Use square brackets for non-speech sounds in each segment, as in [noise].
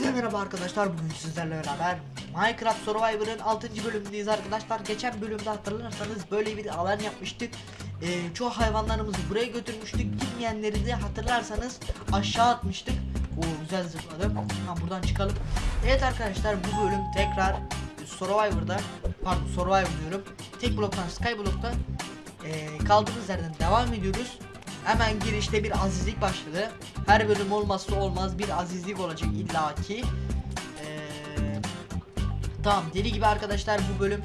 Hepinize merhaba arkadaşlar. Bugün sizlerle beraber Minecraft Survivor'ın 6. bölümündeyiz arkadaşlar. Geçen bölümde hatırlarsanız böyle bir alan yapmıştık. Ee, çoğu hayvanlarımızı buraya götürmüştük. Bilmeyenleri de hatırlarsanız aşağı atmıştık. O güzel zıpladım. Ha buradan çıkalım. Evet arkadaşlar bu bölüm tekrar Survivor'da pardon Survivor diyorum. Tek bloktan Skyblock'ta ee, kaldığımız yerden devam ediyoruz. Hemen girişte bir azizlik başladı. Her bölüm olmazsa olmaz bir azizlik olacak illaki. Ee, tamam deli gibi arkadaşlar bu bölüm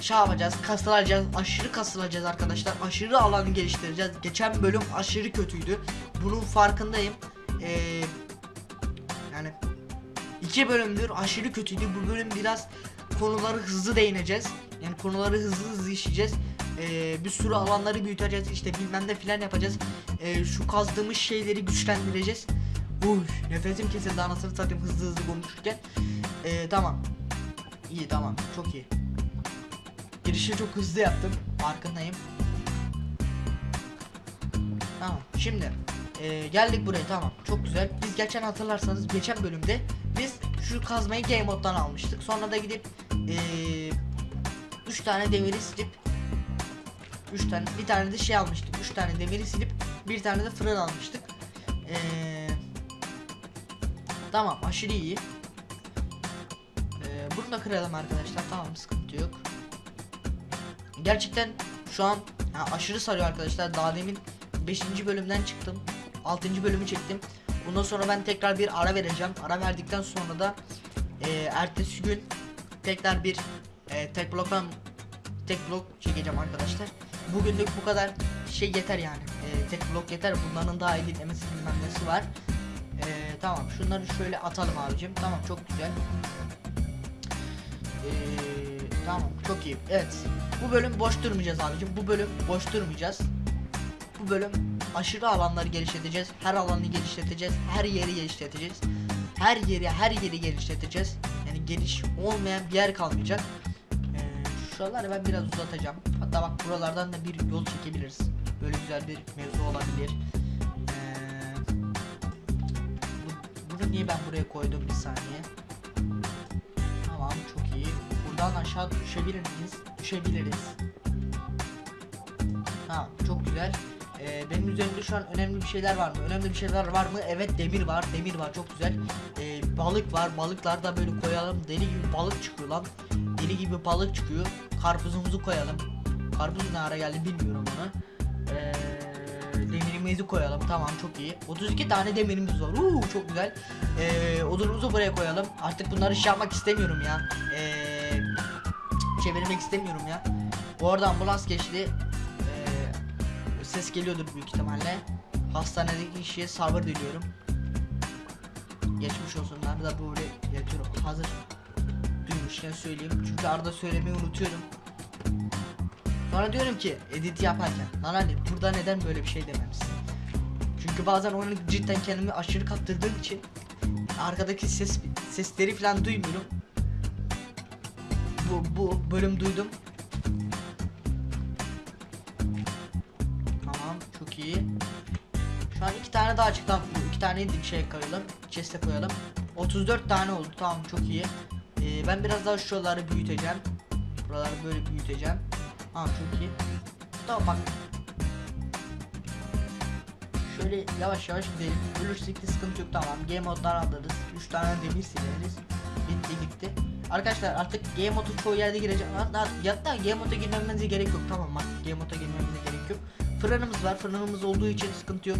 şey yapacağız kasılacağız aşırı kasılacağız arkadaşlar. Aşırı alanı geliştireceğiz. Geçen bölüm aşırı kötüydü. Bunun farkındayım. Ee, yani iki bölümdür aşırı kötüydü. Bu bölüm biraz konuları hızlı değineceğiz. Yani konuları hızlı hızlı işleyeceğiz Ee, bir sürü alanları büyüteceğiz işte bilmem ne filan yapacağız. Ee, şu kazdığımız şeyleri güçlendireceğiz. Uy nefesim kesildi anasını satayım hızlı hızlı konuşurken. Ee, tamam. İyi tamam. Çok iyi. Girişi çok hızlı yaptım. Farkındayım. Tamam şimdi ee, geldik buraya tamam. Çok güzel. Biz geçen hatırlarsanız geçen bölümde biz şu kazmayı game moddan almıştık. Sonra da gidip ee, 3 tane demiri silip 3 tane bir tane de şey almıştık. 3 tane demiri silip bir tane de fırın almıştık. Ee, tamam aşırı iyi. Ee, bunu da kıralım arkadaşlar. Tamam sıkıntı yok. Gerçekten şu an ha, aşırı sarıyor arkadaşlar. Daha demin 5. bölümden çıktım. 6. bölümü çektim. Bundan sonra ben tekrar bir ara vereceğim. Ara verdikten sonra da e, ertesi gün tekrar bir e, tek bloktan tek blok çekeceğim arkadaşlar bugünlük bu kadar. Şey yeter yani. E, tek blok yeter. Bunların daha editlemesi bilmem nesi var. E, tamam. Şunları şöyle atalım abicim. Tamam çok güzel. E, tamam çok iyi. Evet. Bu bölüm boş durmayacağız abicim. Bu bölüm boş durmayacağız. Bu bölüm aşırı alanları geliştireceğiz her alanı geliştireceğiz her yeri geliştireceğiz her yeri her yeri geliştireceğiz yani geniş olmayan bir yer kalmayacak. Ee, şuraları ben biraz uzatacağım hatta bak buralardan da bir yol çekebiliriz böyle güzel bir mevzu olabilir ee, bu- bunu niye ben buraya koydum bir saniye tamam çok iyi buradan aşağı düşebilir miyiz düşebiliriz Tamam çok güzel ee, benim üzerimde şu an önemli bir şeyler var mı? Önemli bir şeyler var mı? Evet demir var. Demir var çok güzel. Ee, balık var. Balıklar da böyle koyalım. Deli gibi balık çıkıyor lan. Deli gibi balık çıkıyor. Karpuzumuzu koyalım. Karpuz ne ara geldi bilmiyorum onu. Ee, demirimizi koyalım. Tamam çok iyi. 32 tane demirimiz var. Uuu çok güzel. Ee, odunumuzu buraya koyalım. Artık bunları şey yapmak istemiyorum ya. Ee, çevirmek istemiyorum ya. Bu arada ambulans geçti. Ee, ses geliyordur büyük ihtimalle. Hastanedeki kişiye sabır diliyorum. Geçmiş olsunlar da böyle yatıyorum. Hazır duymuşken söyleyeyim. Çünkü arada söylemeyi unutuyorum. Sonra diyorum ki edit yaparken lan burada neden böyle bir şey dememişsin? Çünkü bazen oyunu cidden kendimi aşırı kaptırdığım için arkadaki ses sesleri falan duymuyorum. Bu bu bölüm duydum. Tamam çok iyi. Şu an iki tane daha açık tamam bu iki taneyi de şey koyalım chest'e koyalım 34 tane oldu tamam çok iyi Ee, Ben biraz daha şuraları büyüteceğim Buraları böyle büyüteceğim Tamam çok iyi. Tamam bak. Şöyle yavaş yavaş gidelim. Ölürsek de sıkıntı yok tamam. Game moddan alırız 3 tane demir sileriz. Bitti gitti. Arkadaşlar artık game modu çoğu yerde Hatta, hatta game moda girmemize gerek yok. Tamam bak game moda girmemize gerek yok. Fırınımız var. Fırınımız olduğu için sıkıntı yok.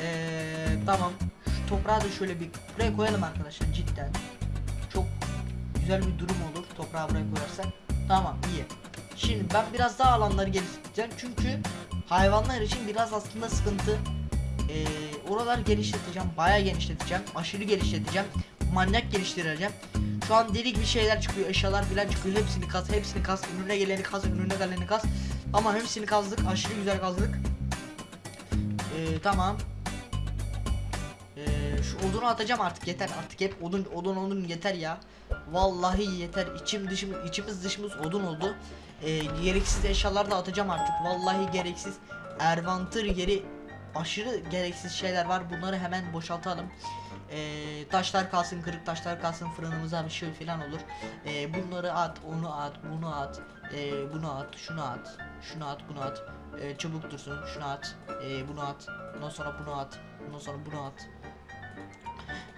Ee, tamam. Şu toprağı da şöyle bir buraya koyalım arkadaşlar cidden. Çok güzel bir durum olur toprağı buraya koyarsak. Tamam iyi. Şimdi ben biraz daha alanları geliştireceğim çünkü hayvanlar için biraz aslında sıkıntı. Ee, oralar genişleteceğim, bayağı genişleteceğim, aşırı genişleteceğim, manyak geliştireceğim. Şu an deli gibi şeyler çıkıyor, eşyalar falan çıkıyor. Hepsini kaz, hepsini kaz, önüne geleni kaz, önüne geleni kaz. Ama hepsini kazdık, aşırı güzel kazdık. Ee, tamam. Ee, şu odunu atacağım artık yeter artık hep odun odun odun yeter ya. Vallahi yeter içim dışım içimiz dışımız odun oldu. Ee, gereksiz eşyalar da atacağım artık vallahi gereksiz. Ervantır yeri aşırı gereksiz şeyler var. Bunları hemen boşaltalım. Ee, taşlar kalsın, kırık taşlar kalsın, fırınımıza bir şey falan olur. Ee, bunları at, onu at, bunu at, ee, bunu at, şunu at, şunu at, bunu at. Ee, çabuk dursun, şunu at, ee, bunu at, ondan sonra bunu at, ondan sonra bunu at.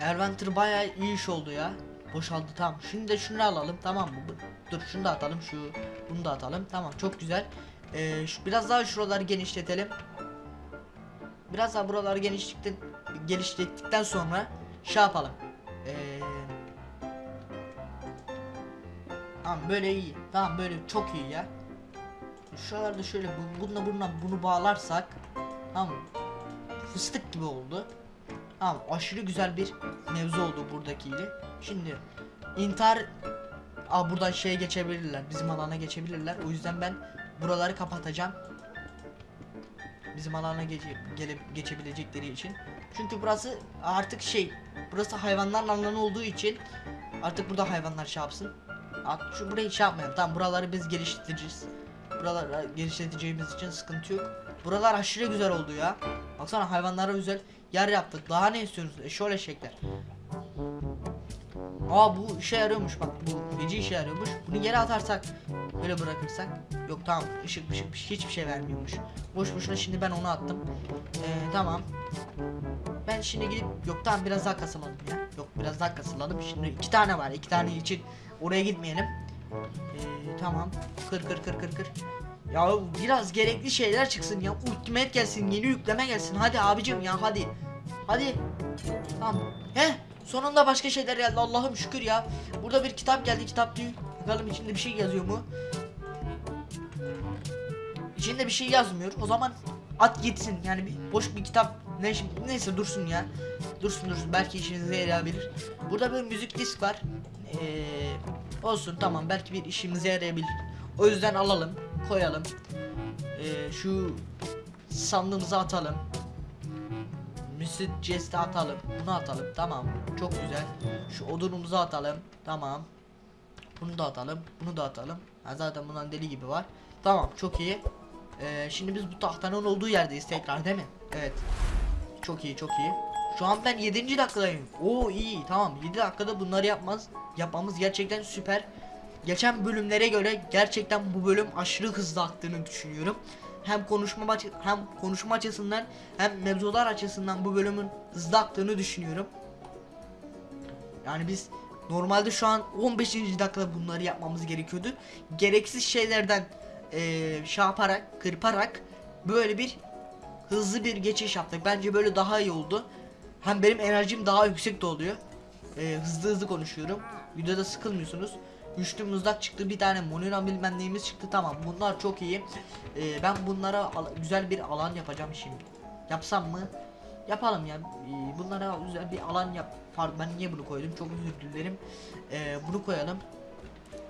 Erventer bayağı iyi iş oldu ya. Boşaldı tamam. Şimdi de şunu alalım tamam mı? Dur şunu da atalım şu bunu da atalım. Tamam çok güzel. Ee, şu, biraz daha şuraları genişletelim. Biraz daha buraları genişlettikten genişlettikten sonra şey yapalım. Ee, tamam böyle iyi. Tamam böyle çok iyi ya. Şuralarda şöyle bu- bununla bununla bunu bağlarsak tamam? Fıstık gibi oldu. Tamam aşırı güzel bir mevzu oldu buradakiyle. Şimdi intihar Aa buradan şeye geçebilirler. Bizim alana geçebilirler. O yüzden ben buraları kapatacağım. Bizim alana geçe, gele, geçebilecekleri için. Çünkü burası artık şey, burası hayvanların alanı olduğu için artık burada hayvanlar şey yapsın. At, şu burayı şey yapmayalım. Tamam buraları biz geliştireceğiz. Buraları geliştireceğimiz için sıkıntı yok. Buralar aşırı güzel oldu ya. Baksana hayvanlara özel yer yaptık. Daha ne istiyorsunuz? E şöyle şekler. Aa bu işe yarıyormuş bak bu feci işe yarıyormuş. Bunu yere atarsak böyle bırakırsak yok tamam ışık ışık hiçbir şey vermiyormuş. Boş boşuna şimdi ben onu attım. Ee, tamam. Ben şimdi gidip yok tamam biraz daha kasılalım ya. Yok biraz daha kasılalım. Şimdi iki tane var. iki tane için oraya gitmeyelim. Ee, tamam. Kır kır kır kır kır. Ya biraz gerekli şeyler çıksın ya. Ultimate gelsin, yeni yükleme gelsin. Hadi abicim ya hadi. Hadi. Tamam. He? Sonunda başka şeyler geldi. Allah'ım şükür ya. Burada bir kitap geldi. Kitap diyor. Bakalım içinde bir şey yazıyor mu? İçinde bir şey yazmıyor. O zaman at gitsin. Yani bir boş bir kitap. Ne neyse dursun ya. Dursun dursun. Belki işinize yarayabilir. Burada bir müzik disk var. Ee, olsun tamam. Belki bir işimize yarayabilir. O yüzden alalım. Koyalım. Ee, şu sandığımıza atalım. Müsit ceste atalım. Bunu atalım. Tamam. Çok güzel. Şu odunumuzu atalım. Tamam. Bunu da atalım. Bunu da atalım. Ha, zaten bundan deli gibi var. Tamam. Çok iyi. Ee, şimdi biz bu tahtanın olduğu yerdeyiz tekrar değil mi? Evet. Çok iyi, çok iyi. Şu an ben 7. dakikadayım. Oo iyi. Tamam. 7 dakikada bunları yapmaz. Yapmamız gerçekten süper. Geçen bölümlere göre gerçekten bu bölüm aşırı hızlı aktığını düşünüyorum. Hem konuşma hem konuşma açısından hem mevzular açısından bu bölümün hızlı aktığını düşünüyorum. Yani biz normalde şu an 15. dakikada bunları yapmamız gerekiyordu. Gereksiz şeylerden eee şey yaparak, kırparak böyle bir hızlı bir geçiş yaptık. Bence böyle daha iyi oldu. Hem benim enerjim daha yüksek de oluyor. Eee, hızlı hızlı konuşuyorum. Videoda sıkılmıyorsunuz. Güçlü mızrak çıktı bir tane monina bilmem çıktı. Tamam bunlar çok iyi. Ee, ben bunlara güzel bir alan yapacağım şimdi. Yapsam mı? Yapalım ya. Ee, bunlara güzel bir alan yap. Pardon ben niye bunu koydum? Çok özür dilerim. Ee, bunu koyalım.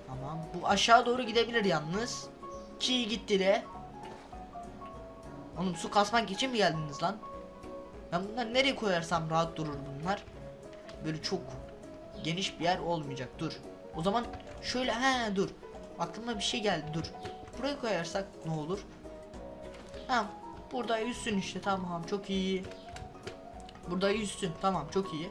Tamam. Bu aşağı doğru gidebilir yalnız. Ki gitti de. Oğlum su kasmak için mi geldiniz lan? Ben bunları nereye koyarsam rahat durur bunlar. Böyle çok geniş bir yer olmayacak. Dur. O zaman şöyle he dur. Aklıma bir şey geldi dur. Buraya koyarsak ne olur? Tamam. Burada yüzsün işte tamam çok iyi. Burada yüzsün tamam çok iyi.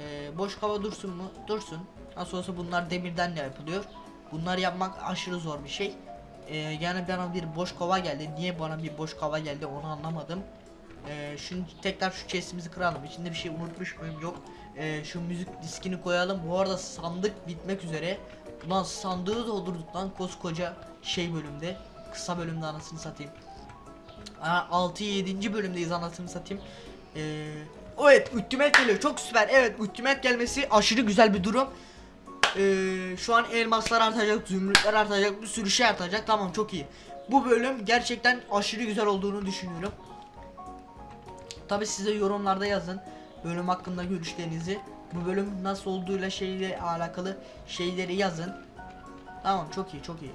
Ee, boş hava dursun mu? Dursun. Nasıl olsa bunlar demirden de yapılıyor. Bunları yapmak aşırı zor bir şey. Ee, yani bana bir boş kova geldi. Niye bana bir boş kova geldi onu anlamadım. Ee, şimdi tekrar şu chestimizi kıralım. İçinde bir şey unutmuş muyum? Yok. Ee, şu müzik diskini koyalım. Bu arada sandık bitmek üzere. Ulan sandığı doldurduk lan koskoca şey bölümde. Kısa bölümde anasını satayım. Aa, 6 7. bölümdeyiz anasını satayım. Ee, evet ultimate geliyor. Çok süper. Evet ultimate gelmesi aşırı güzel bir durum. Ee, şu an elmaslar artacak, zümrütler artacak, bir sürü şey artacak. Tamam çok iyi. Bu bölüm gerçekten aşırı güzel olduğunu düşünüyorum. Tabi size yorumlarda yazın bölüm hakkında görüşlerinizi. Bu bölüm nasıl olduğuyla şeyle alakalı şeyleri yazın. Tamam çok iyi çok iyi.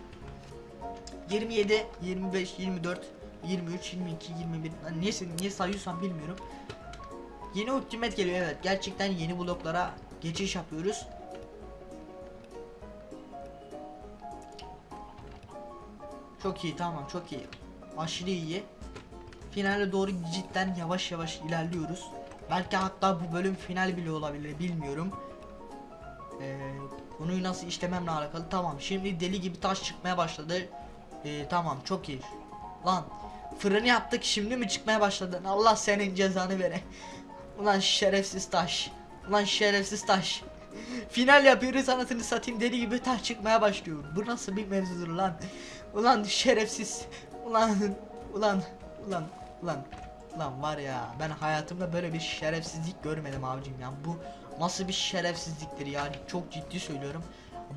27, 25, 24, 23, 22, 21 Lan niye, niye sayıyorsam bilmiyorum. Yeni ultimate geliyor evet. Gerçekten yeni bloklara geçiş yapıyoruz. Çok iyi tamam çok iyi. Aşırı iyi. finale doğru cidden yavaş yavaş ilerliyoruz. Belki hatta bu bölüm final bile olabilir bilmiyorum. Ee, konuyu nasıl işlememle alakalı tamam şimdi deli gibi taş çıkmaya başladı. Ee, tamam çok iyi. Lan fırını yaptık şimdi mi çıkmaya başladın? Allah senin cezanı vere. [laughs] Ulan şerefsiz taş. Ulan şerefsiz taş. [laughs] Final yapıyoruz anasını satayım deli gibi taş çıkmaya başlıyor. Bu nasıl bir mevzudur lan? Ulan şerefsiz. Ulan ulan ulan ulan ulan var ya ben hayatımda böyle bir şerefsizlik görmedim abicim ya. Bu nasıl bir şerefsizliktir yani çok ciddi söylüyorum.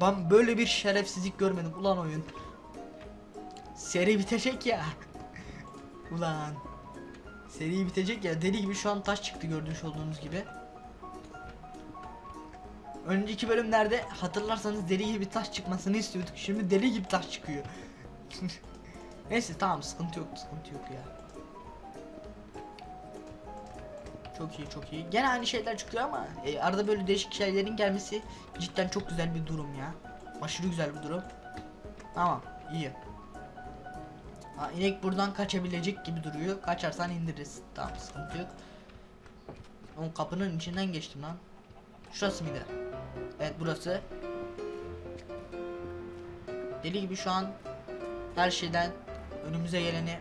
Ben böyle bir şerefsizlik görmedim ulan oyun. Seri bitecek ya. [laughs] ulan. Seri bitecek ya deli gibi şu an taş çıktı gördüğünüz olduğunuz gibi. Önceki bölümlerde hatırlarsanız deli gibi taş çıkmasını istiyorduk. Şimdi deli gibi taş çıkıyor. [laughs] Neyse tamam sıkıntı yok sıkıntı yok ya. Çok iyi çok iyi. Gene aynı şeyler çıkıyor ama e, arada böyle değişik şeylerin gelmesi cidden çok güzel bir durum ya. Aşırı güzel bir durum. Tamam iyi. Ha, inek buradan kaçabilecek gibi duruyor. Kaçarsan indiririz. Tamam sıkıntı yok. O kapının içinden geçtim lan. Şurası mıydı? Evet burası. Deli gibi şu an her şeyden önümüze geleni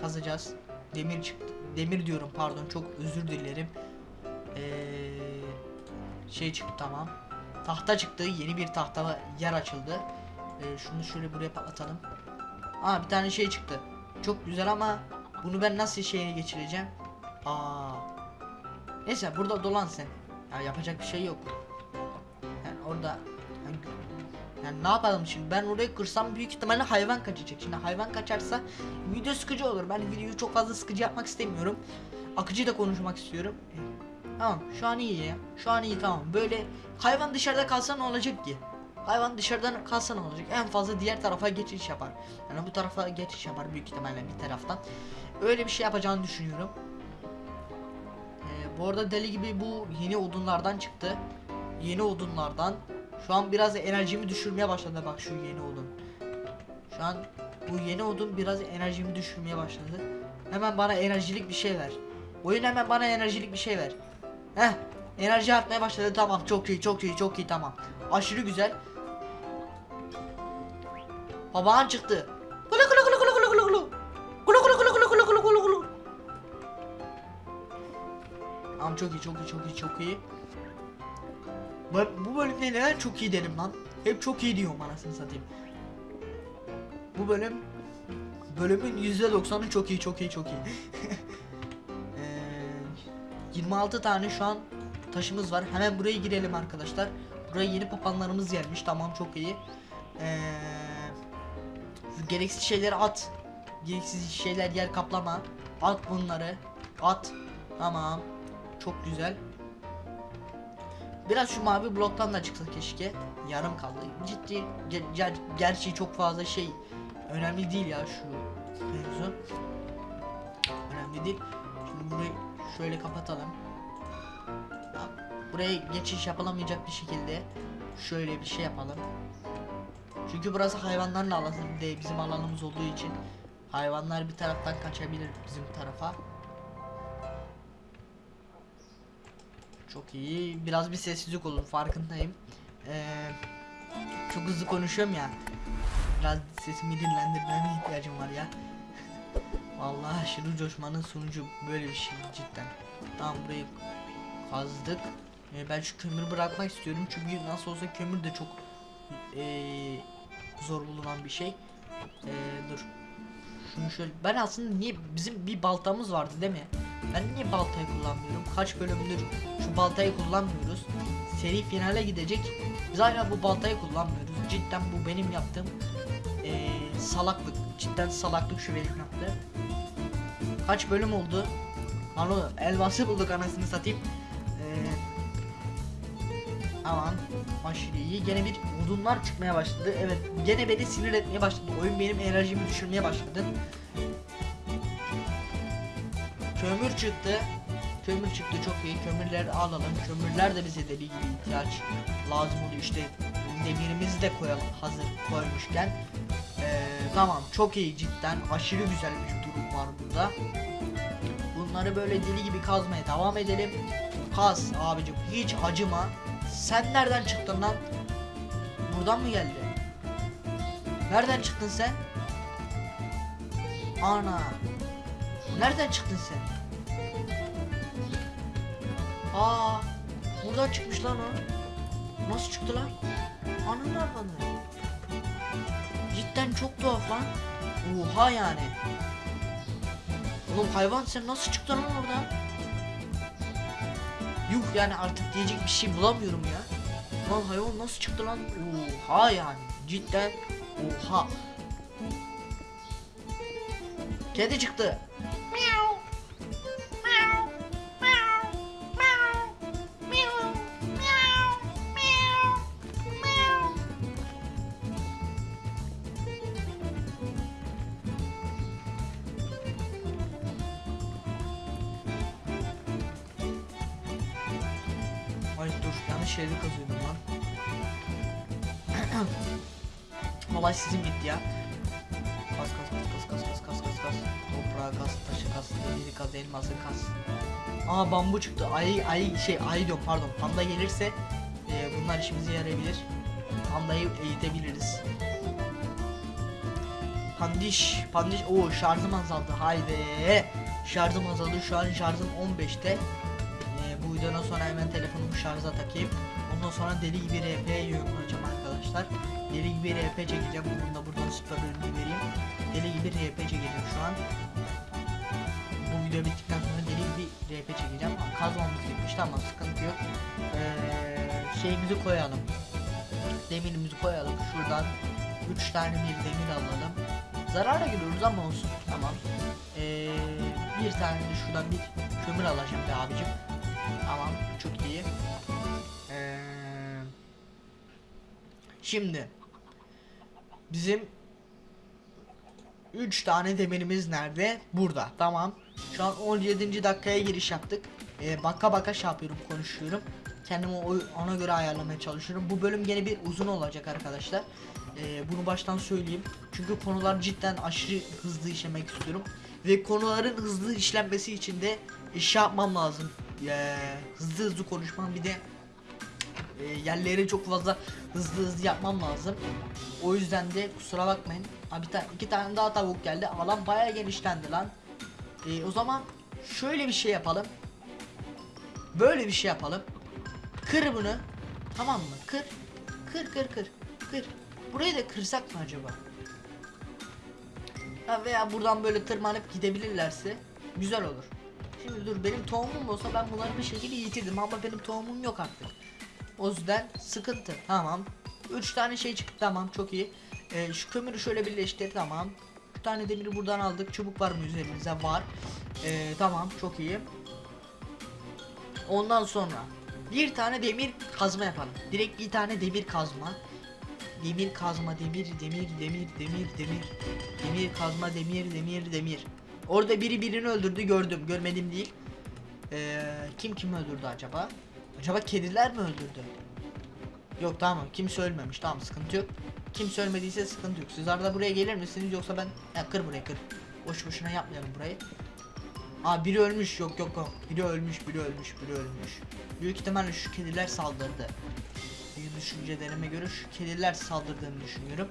kazacağız. Demir çıktı. Demir diyorum pardon çok özür dilerim. Ee, şey çıktı tamam. Tahta çıktı. Yeni bir tahta yer açıldı. Ee, şunu şöyle buraya patlatalım. Aa bir tane şey çıktı. Çok güzel ama bunu ben nasıl şeye geçireceğim? Aa. Neyse burada dolan sen. Ya yapacak bir şey yok. Yani orada yani, yani ne yapalım şimdi ben orayı kırsam büyük ihtimalle hayvan kaçacak. Şimdi hayvan kaçarsa video sıkıcı olur. Ben videoyu çok fazla sıkıcı yapmak istemiyorum. Akıcı da konuşmak istiyorum. E, Tamam şu an iyi ya. Şu an iyi tamam. Böyle hayvan dışarıda kalsa ne olacak ki? Hayvan dışarıdan kalsa ne olacak? En fazla diğer tarafa geçiş yapar. Yani bu tarafa geçiş yapar büyük ihtimalle bir taraftan. Öyle bir şey yapacağını düşünüyorum. Ee, bu arada deli gibi bu yeni odunlardan çıktı. Yeni odunlardan. Şu an biraz enerjimi düşürmeye başladı bak şu yeni odun. Şu an bu yeni odun biraz enerjimi düşürmeye başladı. Hemen bana enerjilik bir şey ver. Oyun hemen bana enerjilik bir şey ver. Heh. Enerji artmaya başladı tamam çok iyi çok iyi çok iyi tamam. Aşırı güzel. Babağın çıktı. Kulu kulu kulu kulu kulu kulu kulu. Kulu kulu kulu kulu kulu kulu kulu kulu. Tamam çok iyi çok iyi çok iyi çok iyi. Bu, bölümde neden çok iyi derim lan. Hep çok iyi diyorum anasını satayım. Bu bölüm bölümün %90'ı çok iyi çok iyi çok iyi. [laughs] Ee, 26 tane şu an taşımız var. Hemen buraya girelim arkadaşlar. Buraya yeni papanlarımız gelmiş. Tamam çok iyi. Ee, gereksiz şeyleri at. Gereksiz şeyler yer kaplama. At bunları. At. Tamam. Çok güzel. Biraz şu mavi bloktan da çıksa keşke. Yarım kaldı. Ciddi ger- ger- gerçi çok fazla şey önemli değil ya şu mevzu. Önemli değil. Şimdi burayı şöyle kapatalım. Ya, Buraya geçiş yapılamayacak bir şekilde şöyle bir şey yapalım. Çünkü burası hayvanlarla alan değil bizim alanımız olduğu için hayvanlar bir taraftan kaçabilir bizim tarafa. Çok iyi. Biraz bir sessizlik olur farkındayım. Ee, çok hızlı konuşuyorum ya. Biraz sesimi dinlendirmeme ihtiyacım var ya. [laughs] Vallahi aşırı coşmanın sonucu böyle bir şey cidden. Tamam burayı kazdık. Ee, ben şu kömürü bırakmak istiyorum çünkü nasıl olsa kömür de çok ee, zor bulunan bir şey. Ee, dur. Şunu şöyle ben aslında niye bizim bir baltamız vardı değil mi? Ben niye baltayı kullanmıyorum? Kaç bölümdür şu baltayı kullanmıyoruz. Seri finale gidecek. Biz hala bu baltayı kullanmıyoruz. Cidden bu benim yaptığım ee, salaklık. Cidden salaklık şu benim yaptığım. Kaç bölüm oldu? Alo elması bulduk anasını satayım. Ee, Aman aşırı. Gene bir odunlar çıkmaya başladı. Evet gene beni sinir etmeye başladı. Oyun benim enerjimi düşürmeye başladı. Kömür çıktı. Kömür çıktı çok iyi. Kömürleri alalım. Kömürler de bize deli gibi ihtiyaç lazım oluyor. İşte demirimizi de koyalım hazır koymuşken. Ee, tamam çok iyi cidden. Aşırı güzel bir durum var burada. Bunları böyle deli gibi kazmaya devam edelim. Kaz abicim hiç acıma. Sen nereden çıktın lan? Buradan mı geldi? Nereden çıktın sen? Ana. Nereden çıktın sen? Aa, buradan çıkmış lan o. Nasıl çıktı lan? Ananı avradı. Cidden çok tuhaf lan. Oha yani. Oğlum hayvan sen nasıl çıktın lan oradan? Yuh yani artık diyecek bir şey bulamıyorum ya. Lan hayvan nasıl çıktı lan? Oha yani. Cidden oha. Kedi çıktı. Kas kas kas kas kas kas kas kas kas. Toprağı kas, taşı kas, demiri kas, elması kas. Aa bambu çıktı. Ay ay şey ay diyorum pardon. Panda gelirse e, bunlar işimize yarayabilir. Pandayı eğitebiliriz. Pandiş, pandiş. Oo şarjım azaldı. Haydi. Şarjım azaldı. Şu an şarjım 15'te. Ee, bu videodan sonra hemen telefonumu şarja takayım. Ondan sonra deli gibi RP yorumlayacağım arkadaşlar. Deli gibi RP çekeceğim. Bunun da buradan bölümü vereyim. Deli gibi RP çekeceğim şu an. Bu video bittikten sonra deli gibi RP çekeceğim. Kazmamız bitmiş tamam sıkıntı yok. Ee, şeyimizi koyalım. Demirimizi koyalım. Şuradan 3 tane bir demir alalım. Zarara giriyoruz ama olsun. Tamam. Ee, bir tane de şuradan bir kömür alacağım be abicim. Tamam çok iyi. Ee, şimdi bizim 3 tane demirimiz nerede? Burada. Tamam. Şu an 17. dakikaya giriş yaptık. Ee, baka baka şey yapıyorum, konuşuyorum. Kendimi ona göre ayarlamaya çalışıyorum. Bu bölüm gene bir uzun olacak arkadaşlar. Ee, bunu baştan söyleyeyim. Çünkü konular cidden aşırı hızlı işlemek istiyorum. Ve konuların hızlı işlenmesi için de iş yapmam lazım. Ee, hızlı hızlı konuşmam bir de e, yerleri çok fazla hızlı hızlı yapmam lazım. O yüzden de kusura bakmayın. Abi tane, iki tane daha tavuk geldi. Alan bayağı genişlendi lan. Ee, o zaman şöyle bir şey yapalım. Böyle bir şey yapalım. Kır bunu. Tamam mı? Kır. Kır kır kır. Kır. Burayı da kırsak mı acaba? Ha veya buradan böyle tırmanıp gidebilirlerse güzel olur. Şimdi dur benim tohumum olsa ben bunları bir şekilde yitirdim ama benim tohumum yok artık. O yüzden sıkıntı. Tamam. 3 tane şey çıktı tamam çok iyi. Ee, şu kömürü şöyle birleştir tamam. 3 tane demiri buradan aldık. Çubuk var mı üzerimize? Var. Ee, tamam çok iyi. Ondan sonra bir tane demir kazma yapalım. Direkt bir tane demir kazma. Demir kazma, demir, demir, demir, demir, demir. Demir kazma, demir, demir, demir. Orada biri birini öldürdü gördüm. Görmedim değil. Ee, kim kim öldürdü acaba? Acaba kediler mi öldürdü? Yok tamam kimse ölmemiş tamam sıkıntı yok. Kimse ölmediyse sıkıntı yok. Siz arada buraya gelir misiniz yoksa ben ya kır burayı kır. Boş boşuna yapmayalım burayı. Aa biri ölmüş yok yok yok. Biri ölmüş biri ölmüş biri ölmüş. Büyük ihtimalle şu kediler saldırdı. Bir düşüncelerime göre şu kediler saldırdığını düşünüyorum.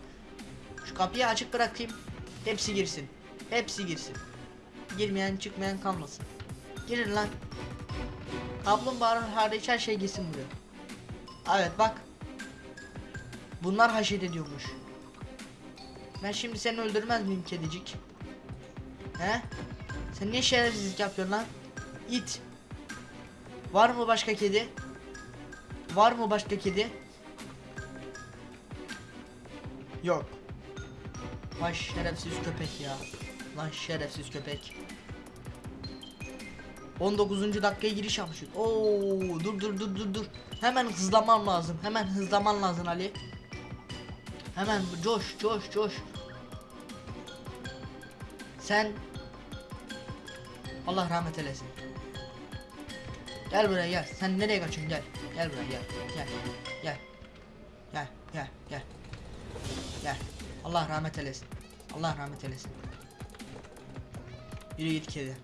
Şu kapıyı açık bırakayım. Hepsi girsin. Hepsi girsin. Girmeyen çıkmayan kalmasın. Girin lan. Kaplumbağa hariç her şey girsin buraya. Evet bak. Bunlar haşet ediyormuş. Ben şimdi seni öldürmez miyim kedicik? He? Sen niye şerefsizlik yapıyorsun lan? İt. Var mı başka kedi? Var mı başka kedi? Yok. Vay şerefsiz köpek ya. Lan şerefsiz köpek. 19. dakikaya giriş yapmışız. Oo dur dur dur dur dur. Hemen hızlaman lazım. Hemen hızlaman lazım Ali. Hemen coş coş coş. Sen Allah rahmet eylesin. Gel buraya gel. Sen nereye kaçıyorsun gel. Gel buraya gel. Gel. Gel. Gel gel gel. Gel. Allah rahmet eylesin. Allah rahmet eylesin. Yürü git kedi.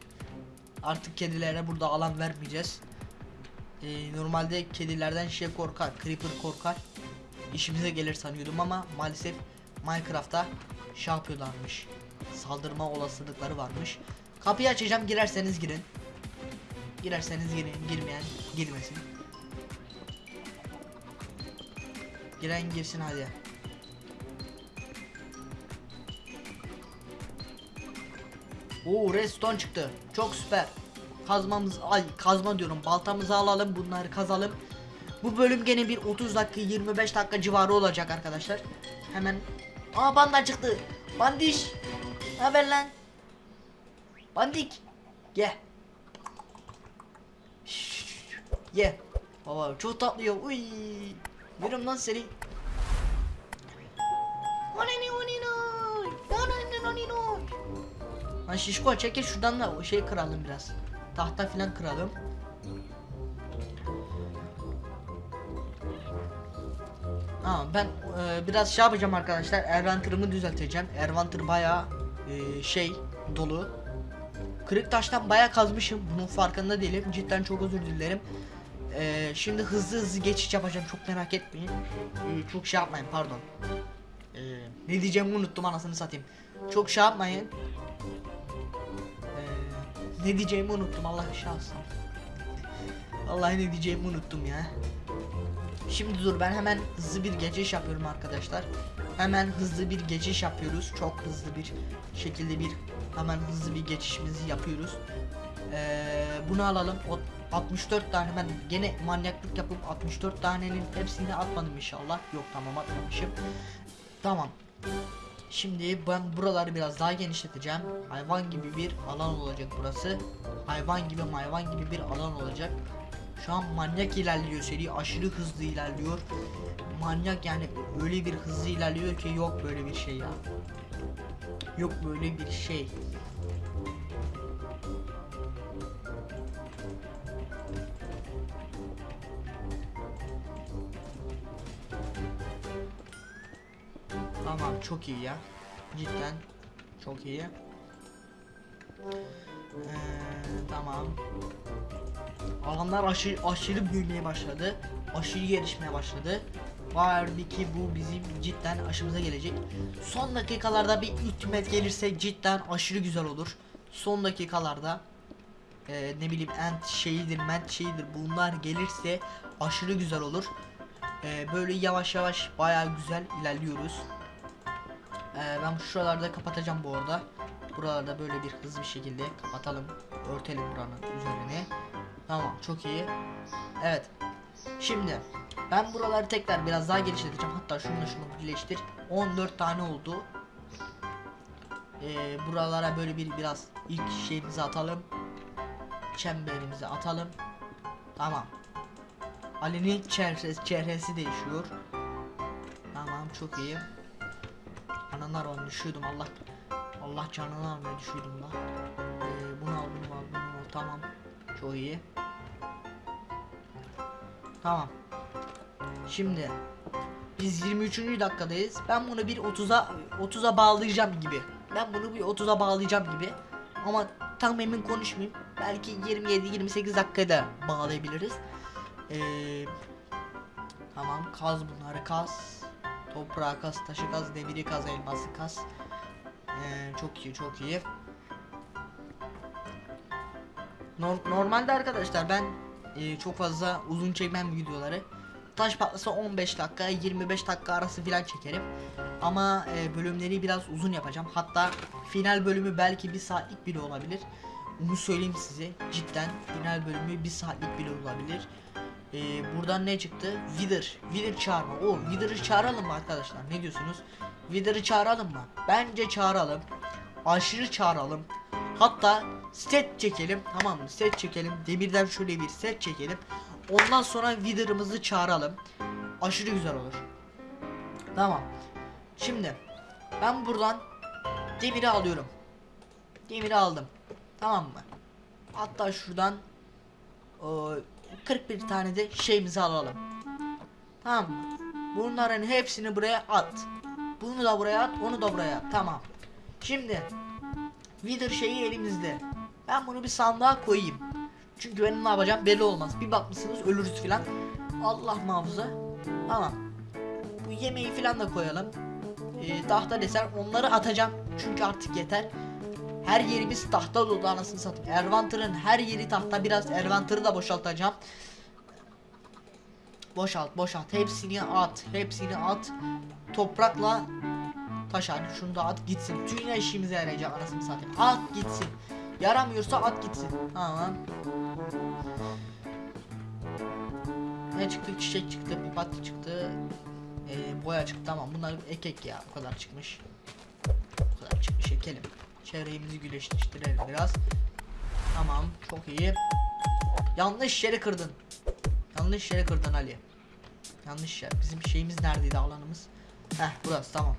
Artık kedilere burada alan vermeyeceğiz. Ee, normalde kedilerden şey korkar, creeper korkar. İşimize gelir sanıyordum ama maalesef Minecraft'ta şey yapıyorlarmış. Saldırma olasılıkları varmış. Kapıyı açacağım girerseniz girin. Girerseniz girin, girmeyen girmesin. Giren girsin hadi. Oo redstone çıktı. Çok süper. Kazmamız ay kazma diyorum. Baltamızı alalım bunları kazalım. Bu bölüm gene bir 30 dakika 25 dakika civarı olacak arkadaşlar. Hemen Aa banda çıktı. Bandiş. Ne haber lan? Bandik. Gel. Ye. Baba çok tatlı ya. Uy. Yerim lan seni. Lan şişko çekil şuradan da o şey kıralım biraz. Tahta filan kıralım. Aa, ben e, biraz şey yapacağım arkadaşlar. Ervantır'ımı düzelteceğim. Ervantır bayağı e, şey dolu. Kırık taştan bayağı kazmışım. Bunun farkında değilim. Cidden çok özür dilerim. E, şimdi hızlı hızlı geçiş yapacağım. Çok merak etmeyin. E, çok şey yapmayın pardon. E, ne diyeceğimi unuttum anasını satayım. Çok şey yapmayın. Ne diyeceğimi unuttum Allah şahsın. Vallahi ne diyeceğimi unuttum ya. Şimdi dur ben hemen hızlı bir geçiş yapıyorum arkadaşlar. Hemen hızlı bir geçiş yapıyoruz. Çok hızlı bir şekilde bir hemen hızlı bir geçişimizi yapıyoruz. Ee, bunu alalım. O 64 tane ben gene manyaklık yapıp 64 tanenin hepsini atmadım inşallah. Yok tamam atmamışım. Tamam. Şimdi ben buraları biraz daha genişleteceğim. Hayvan gibi bir alan olacak burası. Hayvan gibi hayvan gibi bir alan olacak. Şu an manyak ilerliyor seri aşırı hızlı ilerliyor. Manyak yani öyle bir hızlı ilerliyor ki yok böyle bir şey ya. Yok böyle bir şey. Çok iyi ya. Cidden çok iyi. Ee, tamam. Alanlar aşırı aşırı büyümeye başladı. Aşırı gelişmeye başladı. Vardı ki bu bizim cidden aşımıza gelecek. Son dakikalarda bir ultimate gelirse cidden aşırı güzel olur. Son dakikalarda e, ne bileyim ent şeyidir ment şeyidir bunlar gelirse aşırı güzel olur. E, böyle yavaş yavaş baya güzel ilerliyoruz. E, ben şuralarda kapatacağım bu arada. Buralarda böyle bir hızlı bir şekilde kapatalım. Örtelim buranın üzerine. Tamam çok iyi. Evet. Şimdi ben buraları tekrar biraz daha genişleteceğim. Hatta şununla şunu birleştir. 14 tane oldu. Ee, buralara böyle bir biraz ilk şeyimizi atalım. Çemberimizi atalım. Tamam. Ali'nin çehresi, çehresi değişiyor. Tamam çok iyi. Ananlar onu düşüyordum Allah. Allah canını almaya düşüyordum la. Ee, bunu al bunu al bunu al tamam. Çok iyi. Tamam. Şimdi biz 23. dakikadayız. Ben bunu bir 30'a 30'a bağlayacağım gibi. Ben bunu bir 30'a bağlayacağım gibi. Ama tam emin konuşmayayım. Belki 27-28 dakikada bağlayabiliriz. Ee, tamam kaz bunları kaz. Toprağı kaz, taşı kaz, demiri kaz, elması kaz. Ee, çok iyi, çok iyi. Nor- normalde arkadaşlar ben e, çok fazla uzun çekmem videoları. Taş patlasa 15 dakika 25 dakika arası filan çekerim. Ama e, bölümleri biraz uzun yapacağım. Hatta final bölümü belki bir saatlik bile olabilir. Onu söyleyeyim size. Cidden final bölümü bir saatlik bile olabilir. E, buradan ne çıktı? Wither. Wither çağırma. O Wither'ı çağıralım mı arkadaşlar? Ne diyorsunuz? Wither'ı çağıralım mı? Bence çağıralım. Aşırı çağıralım. Hatta set çekelim tamam mı? Set çekelim. Demirden şöyle bir set çekelim. Ondan sonra Wither'ımızı çağıralım. Aşırı güzel olur. Tamam. Şimdi ben buradan demiri alıyorum. Demiri aldım. Tamam mı? Hatta şuradan o, 41 tane de şeyimizi alalım. Tamam mı? Bunların hepsini buraya at. Bunu da buraya at, onu da buraya at. Tamam. Şimdi Wither şeyi elimizde. Ben bunu bir sandığa koyayım. Çünkü benim ne yapacağım belli olmaz. Bir bakmışsınız ölürüz filan. Allah muhafaza. Tamam. Bu yemeği filan da koyalım. Ee, tahta desen onları atacağım. Çünkü artık yeter. Her yerimiz tahta dolu anasını satayım. Ervanter'ın her yeri tahta. Biraz Ervanter'ı da boşaltacağım. Boşalt boşalt. Hepsini at. Hepsini at. Toprakla taş hadi şunu da at gitsin. Tüm işimize yarayacak anasını satayım. At gitsin. Yaramıyorsa at gitsin. Tamam. Ne çıktı? Çiçek çıktı, papatya çıktı. Ee, boya çıktı tamam. Bunlar ekek ya. Bu kadar çıkmış. Bu kadar çıkmış ekelim. Çevremizi güneşleştirelim biraz. Tamam, çok iyi. Yanlış yeri kırdın. Yanlış yere kırdın Ali. Yanlış yer. Bizim şeyimiz neredeydi alanımız? Heh burası tamam.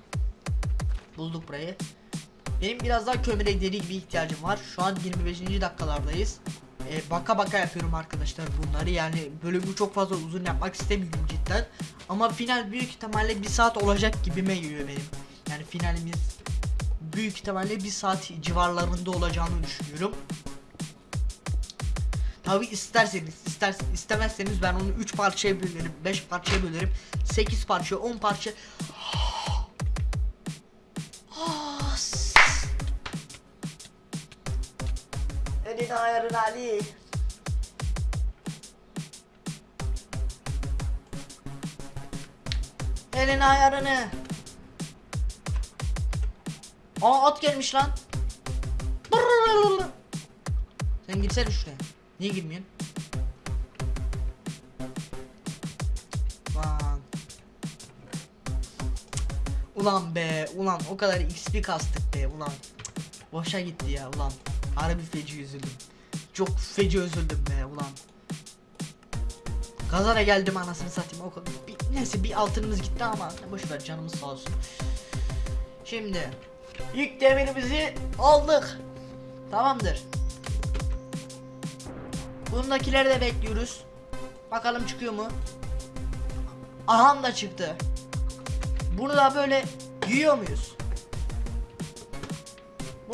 Bulduk burayı. Benim biraz daha kömüre deli gibi ihtiyacım var. Şu an 25. dakikalardayız. Ee, baka baka yapıyorum arkadaşlar bunları. Yani bölümü çok fazla uzun yapmak istemiyorum cidden. Ama final büyük ihtimalle bir saat olacak gibime geliyor benim. Yani finalimiz büyük ihtimalle bir saat civarlarında olacağını düşünüyorum. Tabi isterseniz, ister istemezseniz ben onu 3 parçaya bölerim, 5 parçaya bölerim, 8 parça, 10 parça. Ah, Elini ayarın Ali. Elini ayarını. Aa at gelmiş lan. Sen girsene şuraya. Niye girmiyorsun? Lan. Ulan be, ulan o kadar XP kastık be, ulan. Boşa gitti ya, ulan. Harbi feci üzüldüm. Çok feci üzüldüm be, ulan. Kazara geldim anasını satayım o kadar. Bir, neyse bir altınımız gitti ama boş ver canımız sağ olsun. Şimdi ilk demirimizi aldık. Tamamdır. Bundakileri de bekliyoruz. Bakalım çıkıyor mu? Aham da çıktı. Bunu da böyle yiyor muyuz?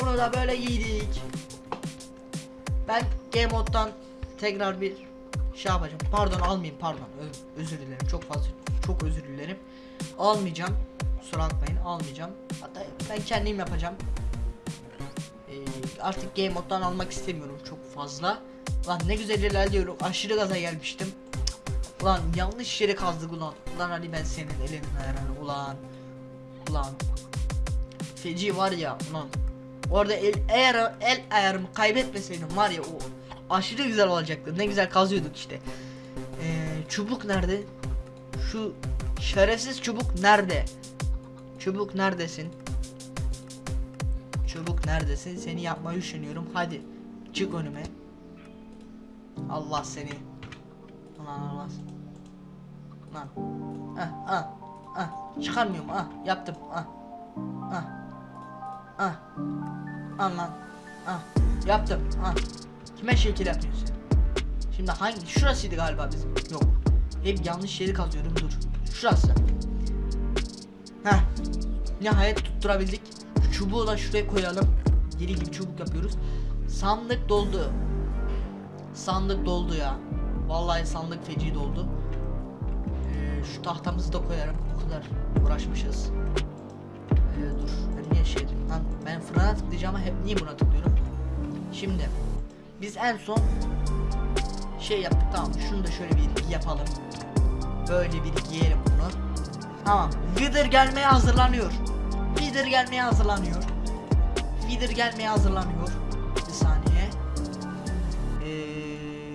Bunu da böyle yedik. Ben Game Mode'dan tekrar bir şey yapacağım. Pardon almayayım pardon. Ö- özür dilerim. Çok fazla çok özür dilerim. Almayacağım. Kusura bakmayın almayacağım. Hatta ben kendim yapacağım. Ee, artık Game Mode'dan almak istemiyorum çok fazla. Lan ne güzel ilerliyorum. Aşırı gaza gelmiştim. Ulan yanlış yere kazdık ulan. Ulan Ali ben senin elinin ayarını ulan. Ulan. Feci var ya ulan. Orada el, eğer el ayarımı kaybetmeseydim var ya o aşırı güzel olacaktı. Ne güzel kazıyorduk işte. Ee, çubuk nerede? Şu şerefsiz çubuk nerede? Çubuk neredesin? Çubuk neredesin? Seni yapmayı düşünüyorum. Hadi çık önüme. Allah seni. Ulan Allah. Lan. Ah ah ah. Çıkarmıyorum ah. Yaptım ah. Ah. Ah. Lan. Ah. Yaptım ah. Kime şekil yapıyorsun? Şimdi hangi? Şurasıydı galiba bizim. Yok. Hep yanlış yeri kazıyorum dur. Şurası. Heh. Nihayet tutturabildik. Çubuğu da şuraya koyalım. Deli gibi çubuk yapıyoruz. Sandık doldu. Sandık doldu ya. Vallahi sandık feci doldu. Ee, şu tahtamızı da koyarım. O kadar uğraşmışız. Ee, dur. Ben niye şey lan? Ben fırına tıklayacağım ama hep niye buna tıklıyorum? Şimdi biz en son şey yaptık tamam. Şunu da şöyle bir yapalım. Böyle bir giyelim bunu. Tamam. Wither gelmeye hazırlanıyor. Wither gelmeye hazırlanıyor. Wither gelmeye hazırlanıyor. Bir saniye. Ee,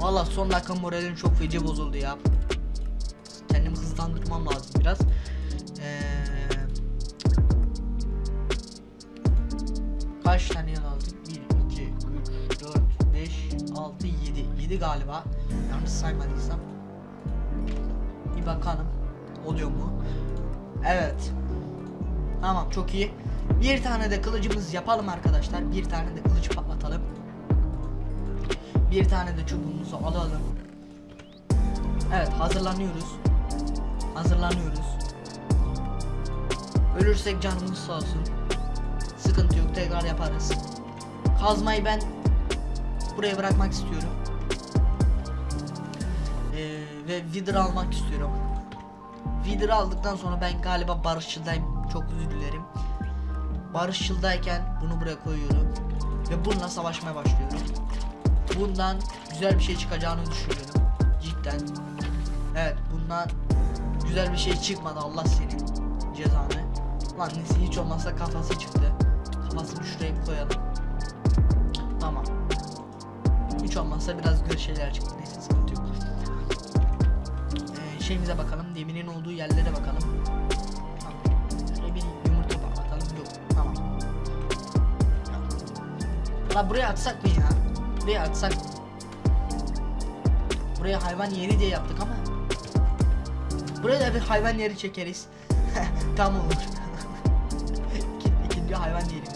Valla son dakika moralim çok feci bozuldu ya. Kendimi hızlandırmam lazım biraz. Ee, kaç tane lazım? 1, 2, 3, 4, 5, 6, 7. 7 galiba. Yanlış saymadıysam. Bir bakalım. Oluyor mu? Evet. Tamam çok iyi. Bir tane de kılıcımız yapalım arkadaşlar. Bir tane de kılıç patlatalım. Bir tane de çubuğumuzu alalım. Evet hazırlanıyoruz. Hazırlanıyoruz. Ölürsek canımız sağ olsun. Sıkıntı yok tekrar yaparız. Kazmayı ben buraya bırakmak istiyorum. Ee, ve Wither almak istiyorum. Wither aldıktan sonra ben galiba barışçıldayım. Çok özür dilerim. Barışçıldayken bunu buraya koyuyorum. Ve bununla savaşmaya başlıyorum. Bundan güzel bir şey çıkacağını düşünüyorum. Cidden. Evet bundan güzel bir şey çıkmadı Allah senin cezanı. Lan neyse hiç olmazsa kafası çıktı. Kafasını şuraya koyalım. Tamam. Hiç olmazsa biraz güzel şeyler çıktı. Şeyimize bakalım. Deminin olduğu yerlere bakalım. Tamam. Bir yumurta bakalım. Yok. Tamam. La buraya atsak mı ya? Buraya atsak? Buraya hayvan yeri diye yaptık ama. Buraya da bir hayvan yeri çekeriz. [laughs] Tam olur. [laughs] İki- İkinci hayvan yerimiz.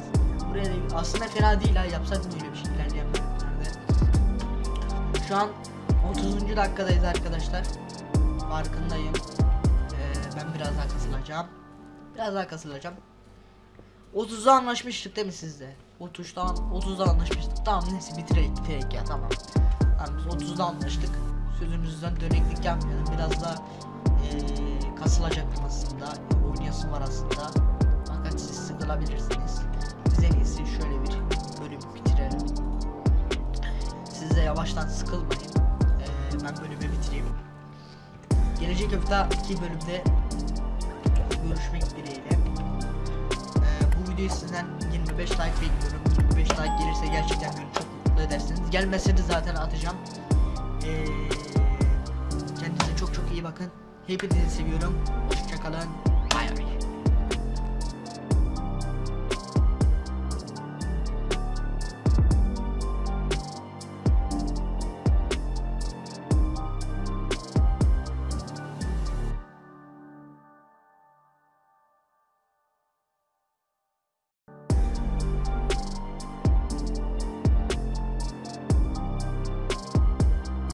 Buraya da aslında fena değil ha yapsak mı öyle bir şey ilerleyen. Şu an 30. dakikadayız arkadaşlar. Farkındayım. Ee, ben biraz daha kasılacağım. Biraz daha kasılacağım. 30'da anlaşmıştık değil mi sizde? 30'dan 30'da anlaşmıştık. Tamam neyse bitirek bitirek ya tamam. Tamam biz 30'da anlaştık. Sözümüzden döneklik yapmayalım. Biraz da eee kasılacaktım aslında. Oynayasım var aslında. Fakat siz sıkılabilirsiniz. Biz en iyisi şöyle bir bölüm bitirelim. Siz de yavaştan sıkılmayın. Eee, ben bölümü bitireyim. Gelecek hafta iki bölümde görüşmek dileğiyle. Ee, bu videoyu sizden 25 like bekliyorum. 25 like gelirse gerçekten beni çok mutlu edersiniz. Gelmese de zaten atacağım. Ee, kendinize çok çok iyi bakın. Hepinizi seviyorum. Hoşçakalın.